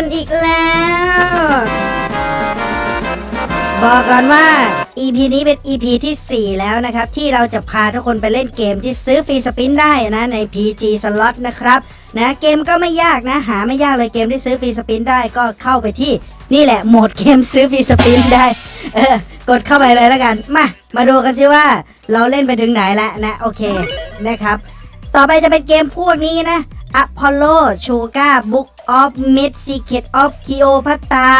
กันอีกแล้ว บอกก่อนว่า EP นี้เป็น EP ที่ 4 แล้วนะครับ ที่เราจะพาทุกคนไปเล่นเกมที่ซื้อฟรีสปินได้นะ ใน PG Slot นะครับนะเกมก็ไม่ยากนะ หาไม่ยากเลยเกมที่ซื้อฟรีสปินได้ก็เข้าไปที่นี่แหละโหมดเกมซื้อฟรีสปินได้ เออกดเข้าไปเลยแล้วกัน มา มาดูกันซิว่าเราเล่นไปถึงไหนแล้วนะ โอเคนะครับ ต่อไปจะเป็นเกมพวกนี้นะ Apollo Sugar Book of Myth Secret of Cleopatra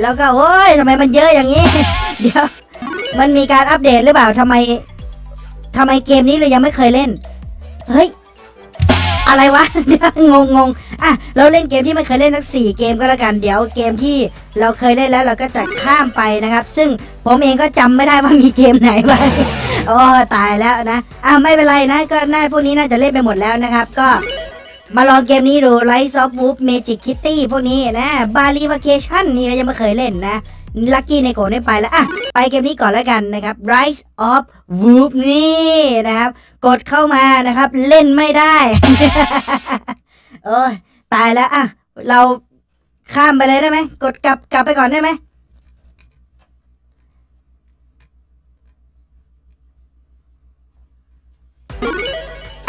แล้วก็โอ้ยทำไมมันเยอะอย่างนี้ เดี๋ยว มันมีการอัปเดตหรือเปล่าทำไมทำไมเกมนี้เรายังไม่เคยเล่น เฮ้ย อะไรวะเดี๋ยวงงงงอะ เราเล่นเกมที่ไม่เคยเล่นทั้งสี่เกมก็แล้วกัน เดี๋ยวเกมที่เราเคยเล่นแล้วเราก็จะข้ามไปนะครับ ซึ่งผมเองก็จำไม่ได้ว่ามีเกมไหนบ้างโอ้ตายแล้วนะ อะไม่เป็นไรนะ ก็น่าพวกนี้น่าจะเล่นไปหมดแล้วนะครับ ก็ มาลองเกมนี้ดู Rise of Wolf Magic Kitty พวกนี้นะ Bali Vacation นี่ยังไม่เคยเล่นนะลั c กี้ในโกได้ไปแล้วอะไปเกมนี้ก่อนแล้วกันนะครับ Rise of Wolf นี่นะครับ กดเข้ามานะครับ เล่นไม่ได้โอ้ยตายแล้วอะเราข้ามไปเลยได้ไหมกดกลับกลับไปก่อนได้ไหม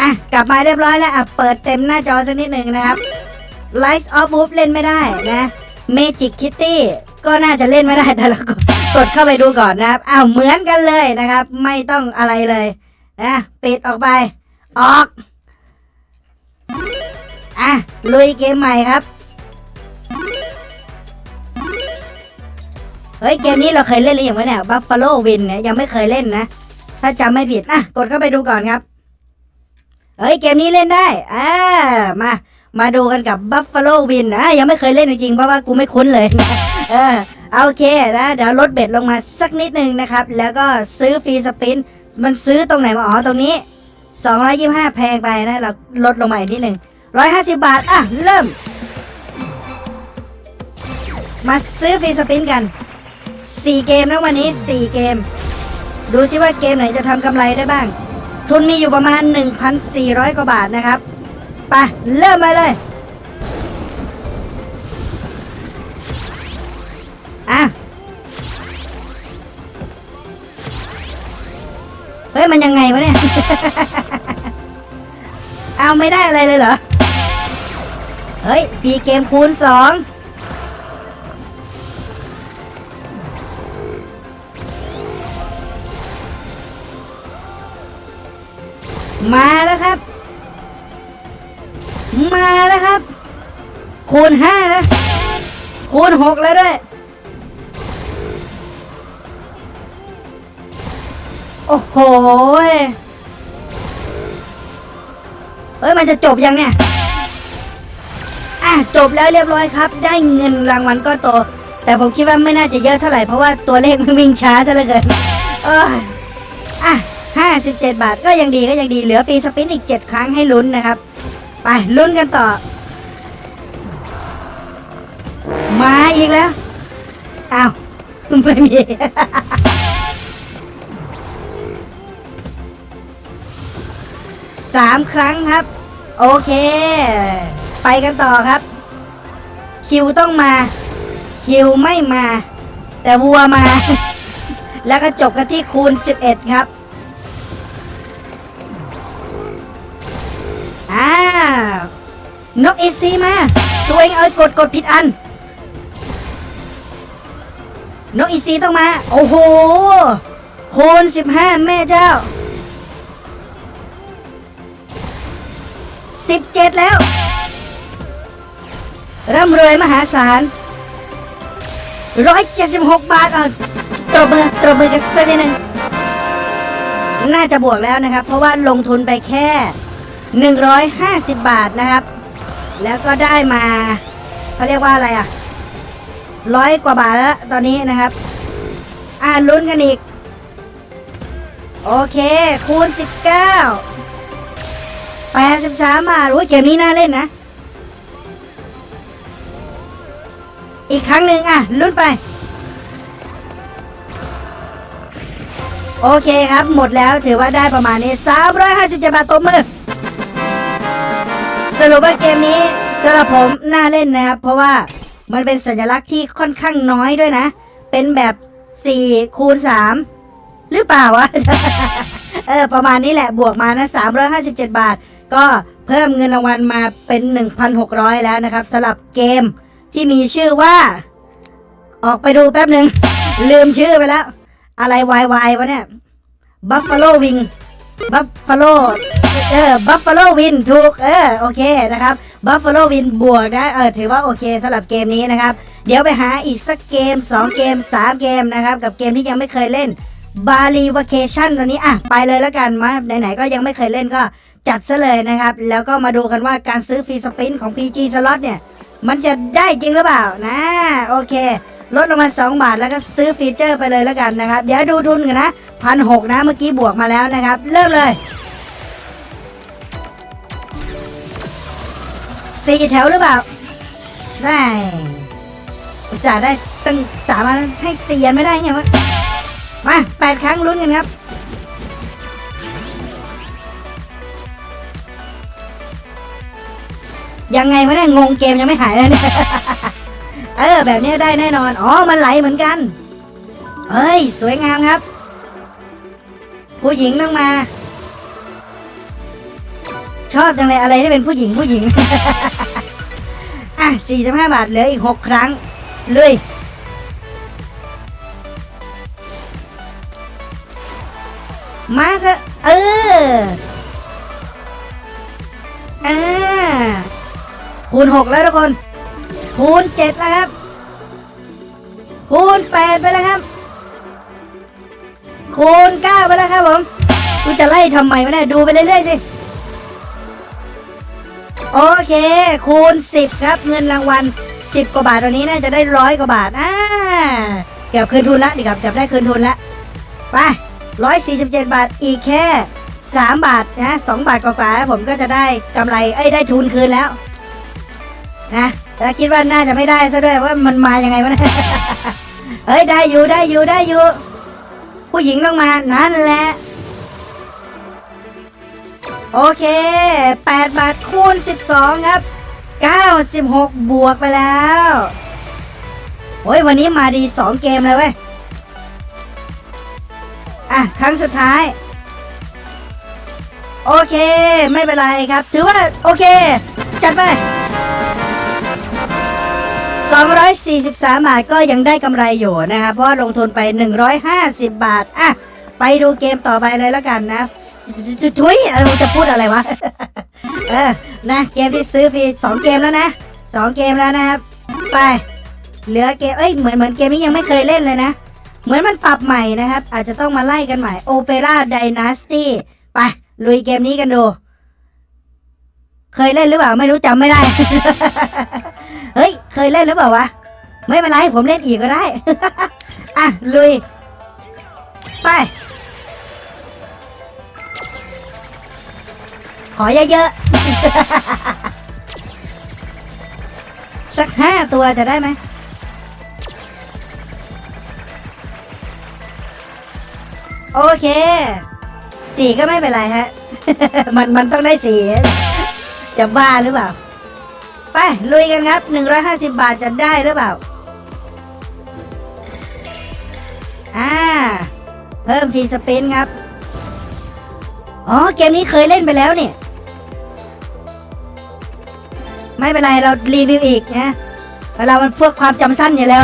อะ กลับมาเรียบร้อยแล้วอะ เปิดเต็มหน้าจอสักนิดหนึ่งนะครับ Rise of Wolf เล่นไม่ได้นะ Magic Kitty ก็น่าจะเล่นไม่ได้แต่เรากดกดเข้าไปดูก่อนนะครับ อ้าว เหมือนกันเลยนะครับ ไม่ต้องอะไรเลยนะปิดออกไป ออก อะ ลุยเกมใหม่ครับ เฮ้ย เกมนี้เราเคยเล่นหรือยังวะเนี่ย Buffalo Win เนี่ยยังไม่เคยเล่นนะ ถ้าจำไม่ผิดอะกดเข้าไปดูก่อนครับ เฮ้ยเกมนี้เล่นได้อ่ามามาดูกันกับ Buffalo Win นะยังไม่เคยเล่นจริงๆเพราะว่ากูไม่คุ้นเลยนะเออโอเคนะเดี๋ยวลดเบ็ดลงมาสักนิดนึงนะครับ แล้วก็ซื้อฟรีสปินมันซื้อตรงไหนมาอ๋อตรงนี้ 225 แพงไปนะเราลดลงมาอีกนิดหนึ่ง150 บาท อะ เริ่ม มาซื้อฟรีสปินกัน 4 เกมนะวันนี้ 4 เกม ดูซิว่าเกมไหนจะทำกำไรได้บ้าง ทุนมีอยู่ประมาณ 1,400 กว่าบาทนะครับไปเริ่มไปเลยอะเฮ้ย มันยังไงวะเนี่ย เอาไม่ได้อะไรเลยเหรอ เฮ้ยฟรีเกมคูณสอง คูณห้าแล้วคูณหกแล้วด้วย โอ้โห เฮ้ย มันจะจบยังเนี่ย อะ จบแล้วเรียบร้อยครับ ได้เงินรางวัลก้อนโต แต่ผมคิดว่าไม่น่าจะเยอะเท่าไหร่ เพราะว่าตัวเลขมันวิ่งช้าซะเหลือเกินเอออะห้าสิบเจ็ดบาทก็ยังดีก็ยังดีเหลือฟรีสปินอีกเจ็ดครั้งให้ลุ้นนะครับ ไปลุ้นกันต่อ มาอีกแล้วอ้าวไม่มี สามครั้งครับ โอเค ไปกันต่อครับ คิวต้องมา คิวไม่มา แต่วัวมา แล้วก็จบกันที่คูณ 11 ครับอ่านกเอซีมา ตัวเองเอากดกดผิดอัน นกอีซีต้องมา โอ้โหคูณ15แม่เจ้า17แล้ว ร่ำรวยมหาศาล176บหกบาทอะตรบมือตรบมือกันสักนิดหนึ่งน่าจะบวกแล้วนะครับ เพราะว่าลงทุนไปแค่ 150 บาทนะครับ แล้วก็ได้มาเขาเรียกว่าอะไรอะ ร้อยกว่าบาทแล้วตอนนี้นะครับ อ่าลุ้นกันอีก โอเค คูณ 19 83 บาทอุ้ยเกมนี้น่าเล่นนะ อีกครั้งหนึ่งอะ ลุ้นไป โอเคครับ หมดแล้วถือว่าได้ประมาณนี้ 357 บาทตบมือ สรุปว่าเกมนี้สำหรับผมน่าเล่นนะครับ เพราะว่า มันเป็นสัญลักษณ์ที่ค่อนข้างน้อยด้วยนะ เป็นแบบ4คูณ3หรือเปล่าวะ เออ ประมาณนี้แหละบวกมานะ357บาท ก็เพิ่มเงินรางวัลมาเป็น1,600แล้วนะครับสำหรับเกมที่มีชื่อว่า ออกไปดูแป๊บหนึ่ง ลืมชื่อไปแล้ว อะไรวายวายวะเนี่ย Buffalo Wing Buffalo เออ Buffalo Win ถูก เออ โอเคนะครับ Buffalo Win บวกนะเออถือว่าโอเคสำหรับเกมนี้นะครับ เดี๋ยวไปหาอีกสักเกม 2 เกม 3 เกมนะครับ กับเกมที่ยังไม่เคยเล่นบาลีว a เคชันตัวนี้อะไปเลยแล้วกันมาไหนๆก็ยังไม่เคยเล่นก็จัดซะเลยนะครับ แล้วก็มาดูกันว่าการซื้อฟรีสปินของ PG Slot เนี่ย มันจะได้จริงหรือเปล่านะโอเค ลดลงมา 2 บาทแล้วก็ซื้อฟีเจอร์ไปเลยแล้วกันนะครับ เดี๋ยวดูทุนกันนะพันหนะเมื่อกี้บวกมาแล้วนะครับ เริ่มเลย สี่แถวหรือเปล่า ได้อุตส่าห์ได้ตั้งสามอันให้สี่อันไม่ได้ไงวะมาแปดครั้งลุ้นกันครับยังไงวะเนี่ยงงเกมยังไม่หายเลยเนี่ยเออแบบนี้ได้แน่นอน อ๋อ มันไหลเหมือนกันเอ้ย สวยงามครับ ผู้หญิงต้องมา ชอบจังเลยอะไรที่เป็นผู้หญิงผู้หญิง อะ 45 บาทเหลืออีก 6 ครั้งเลยมาเถอะเอออ่าคูณ 6 แล้วทุกคน คูณ 7 แล้วครับ คูณ 8 ไปแล้วครับ คูณ 9 ไปแล้วครับผมกูจะไล่ทำไมวะเนี่ยดูไปเรื่อยๆสิ โอเค คูณ 10 ครับ เงินรางวัล 10 กว่าบาทตอนนี้น่าจะได้ร้อยกว่าบาทอ่าเกือบคืนทุนละดีครับเกือบได้คืนทุนละไป147บเจ็ดบาทอีกแค่3บาทนะ2บาทกว่าๆผมก็จะได้กำไรเอ้ยได้ทุนคืนแล้วนะแล้วคิดว่าน่าจะไม่ได้ซะด้วยว่ามันมายังไงวะเนี่ยเฮ้ยได้อยู่ได้อยู่ได้อยู่ ผู้หญิงต้องมานั่นแหละ โอเค 8 บาทคูณ 12 ครับ 96 บวกไปแล้วโอ้ยวันนี้มาดี 2 เกมเลยเว้ย อะ ครั้งสุดท้าย โอเค ไม่เป็นไรครับ ถือว่า โอเค จัดไป 243 บาทก็ยังได้กำไรอยู่นะครับ เพราะลงทุนไป 150 บาท อะ ไปดูเกมต่อไปเลยแล้วกันนะ ทุยเราจะพูดอะไรวะ เออ นะ เกมที่ซื้อฟรีสองเกมแล้วนะสองเกมแล้วนะครับ ไป เหลือเกม เอ้ย เหมือนเหมือนเกมนี้ยังไม่เคยเล่นเลยนะ เหมือนมันปรับใหม่นะครับ อาจจะต้องมาไล่กันใหม่ Opera Dynasty ไป ลุยเกมนี้กันดู เคยเล่นหรือเปล่า ไม่รู้จำไม่ได้ เฮ้ย เคยเล่นหรือเปล่าวะ ไม่เป็นไร ผมเล่นอีกก็ได้ อะ ลุย ไป ขอเยอะๆ สักห้าตัวจะได้ไหม โอเค สี่ก็ไม่เป็นไรฮะ มันมันต้องได้สี่จะบ้าหรือเปล่า ไป ลุยกันครับ150บาทจะได้หรือเปล่า อ่า เพิ่มทีสปินครับ อ๋อ เกมนี้เคยเล่นไปแล้วเนี่ย ไม่เป็นไรเรารีวิวอีกนะเวลามันพวกความจำสั้นอยู่แล้ว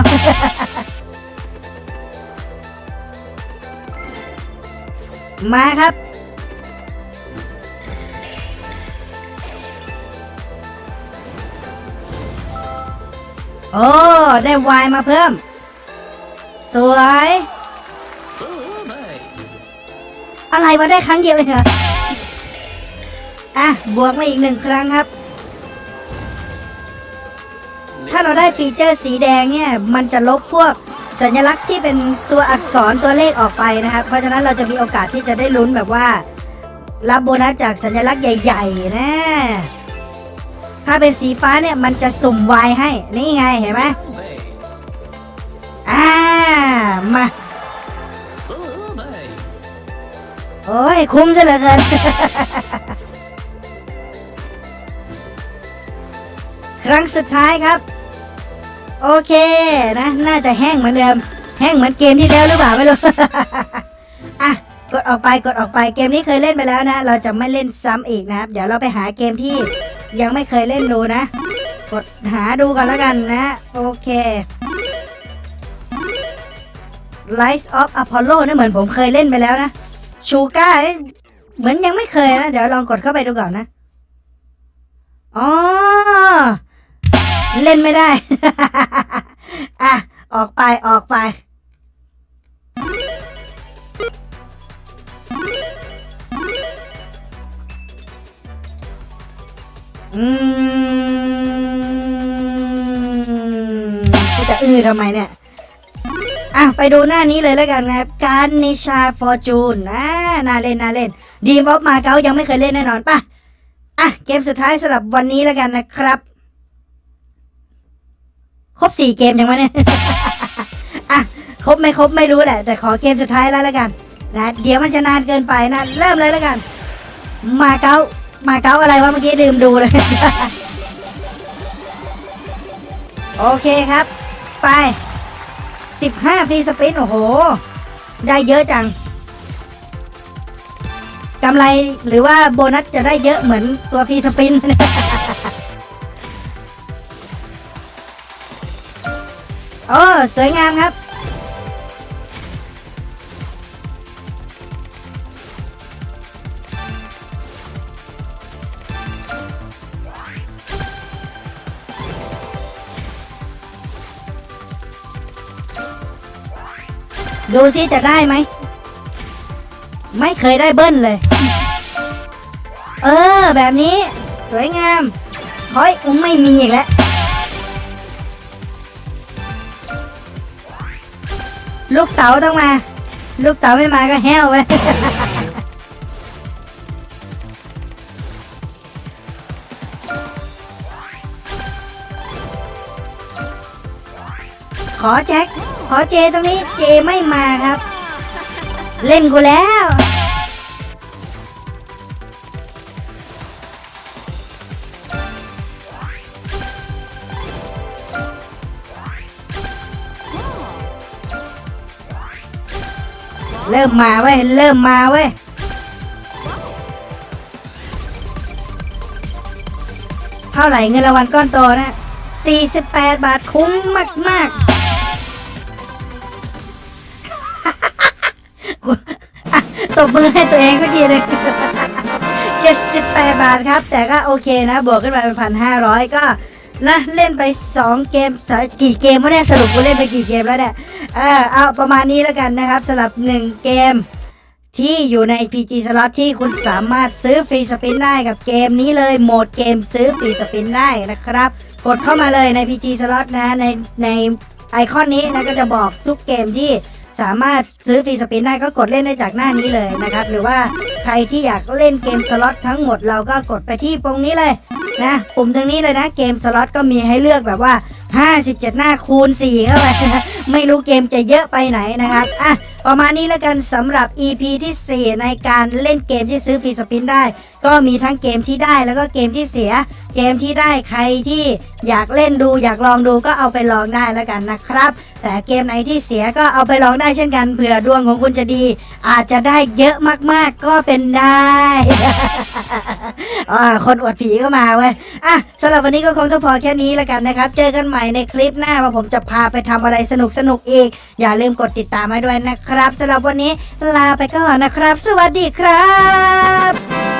มาครับ โอ้ ได้วายมาเพิ่ม สวย อะไรมาได้ครั้งเดียวเองเหรอ อะ บวกมาอีกหนึ่งครั้งครับ เราได้ฟีเจอร์สีแดงเนี่ยมันจะลบพวกสัญลักษณ์ที่เป็นตัวอักษรตัวเลขออกไปนะครับ เพราะฉะนั้นเราจะมีโอกาสที่จะได้ลุ้นแบบว่า รับโบนัสจากสัญลักษณ์ใหญ่ ๆ นะ ถ้าเป็นสีฟ้าเนี่ยมันจะสุ่มวายให้ นี่ไงเห็นไหมอ่ามาโอ้ย คุ้มซะเหลือเกิน ครั้งสุดท้ายครับ โอเคนะ น่าจะแห้งเหมือนเดิม แห้งเหมือนเกมที่แล้วหรือเปล่าไม่รู้ อะ กดออกไปกดออกไปเกมนี้เคยเล่นไปแล้วนะ เราจะไม่เล่นซ้ำอีกนะครับ เดี๋ยวเราไปหาเกมที่ยังไม่เคยเล่นดูนะ กดหาดูกันแล้วกันนะ โอเค Lights of Apollo นี่เหมือนผมเคยเล่นไปแล้วนะชูก้าเหมือนยังไม่เคยนะ เดี๋ยวลองกดเข้าไปดูก่อนนะ อ๋อ เล่นไม่ได้ อะ ออกไปออกไป อืมจะอื้อทำไมเนี่ย อะ ไปดูหน้านี้เลยแล้วกันนะครับการนิชาฟอร์จูนนะน่าเล่นน่าเล่น ดีมอฟมาเก๊ายังไม่เคยเล่นแน่นอนป่ะ อะ เกมสุดท้ายสำหรับวันนี้แล้วกันนะครับ ครบสี่เกมยังวะเนี่ยอะครบไม่ครบไม่รู้แหละ แต่ขอเกมสุดท้ายแล้วล้วกันนะเดี๋ยวมันจะนานเกินไปนะ เริ่มเลยแล้วกัน มาเก๊ามาเก๊าอะไรวะเมื่อกี้ลืมดูเลย โอเคครับ ไป 15ฟรีสปินโอ้โห ได้เยอะจังกำไรหรือว่าโบนัสจะได้เยอะเหมือนตัวฟรีสปิน อ้สวยงามครับ ดูสิจะได้ไหม ไม่เคยได้เบิ้ลเลย เออ แบบนี้ สวยงามคอยอุ้มไม่มีอีกแล้ว ลูกเต๋าต้องมา ลูกเต๋าไม่มาก็แห้วไปขอแจ็คขอเจตรงนี้เจไม่มาครับ เล่นกูแล้ว เริ่มมาเว้ย เริ่มมาเว้ย เท่าไหร่เงินรางวัลก้อนโตนะ 48 บาทคุ้มมากๆกูอะตบมือให้ตัวเองสักทีหนึง78 บาทครับ แต่ก็โอเคนะ บวกขึ้นมาเป็นพันห้าร้อยก็ นะเล่นไป 2 เกมสะกี่เกมวะเนี่ยสรุปกูเล่นไปกี่เกมแล้วเนี่ยเออเอาประมาณนี้แล้วกันนะครับสำหรับ 1 เกมที่อยู่ใน PG Slot ที่คุณสามารถซื้อฟรีสปินได้กับเกมนี้เลยโหมดเกมซื้อฟรีสปินได้นะครับ กดเข้ามาเลยใน PG Slot นะในในไอคอนนี้นะก็จะบอกทุกเกมที่สามารถซื้อฟรีสปินได้ก็กดเล่นได้จากหน้านี้เลยนะครับ หรือว่าใครที่อยากเล่นเกมสล็อตทั้งหมดเราก็กดไปที่ตรงนี้เลย นะ ปุ่มตรงนี้เลยนะ เกมสล็อตก็มีให้เลือกแบบว่า 57 หน้าคูณ4เข้าไปไม่รู้เกมจะเยอะไปไหนนะครับอะประมาณนี้แล้วกันสำหรับ EP ที่ 4 ในการเล่นเกมที่ซื้อฟรีสปินได้ ก็มีทั้งเกมที่ได้แล้วก็เกมที่เสีย เกมที่ได้ใครที่อยากเล่นดู อยากลองดูก็เอาไปลองได้แล้วกันนะครับ แต่เกมไหนที่เสียก็เอาไปลองได้เช่นกันเผื่อดวงของคุณจะดี อาจจะได้เยอะมากๆก็เป็นได้ อ่าคนอวดผีก็มาเว้ยอะสำหรับวันนี้ก็คงต้องพอแค่นี้แล้วกันนะครับ เจอกันใหม่ในคลิปหน้าว่าผมจะพาไปทำอะไรสนุกๆอีก อย่าลืมกดติดตามมาด้วยนะครับสำหรับวันนี้ลาไปก่อนนะครับ สวัสดีครับ